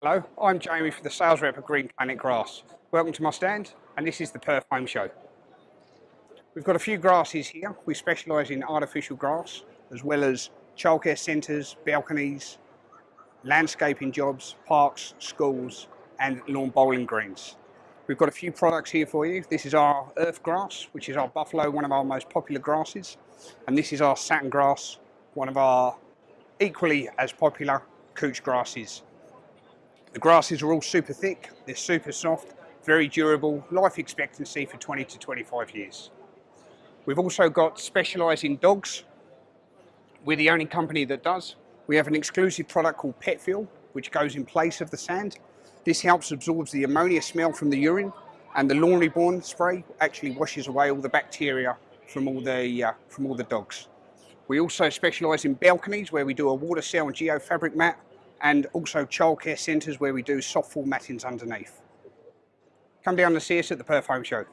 Hello, I'm Jamie for the sales rep of Green Planet Grass. Welcome to my stand and this is the Perth Home Show. We've got a few grasses here. We specialise in artificial grass as well as childcare centres, balconies, landscaping jobs, parks, schools and lawn bowling greens. We've got a few products here for you. This is our earth grass, which is our buffalo, one of our most popular grasses. And this is our satin grass, one of our equally as popular couch grasses. The grasses are all super thick, they're super soft, very durable, life expectancy for 20 to 25 years. We've also got specialising dogs. We're the only company that does. We have an exclusive product called Pet Fuel, which goes in place of the sand. This helps absorb the ammonia smell from the urine and the Lawn Reborn spray actually washes away all the bacteria from all the, uh, from all the dogs. We also specialise in balconies where we do a water cell and geofabric mat and also childcare centres where we do soft fall mattings underneath. Come down and see us at the Perth Home Show.